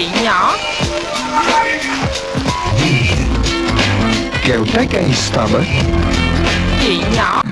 Chị nhỏ Kẹo estava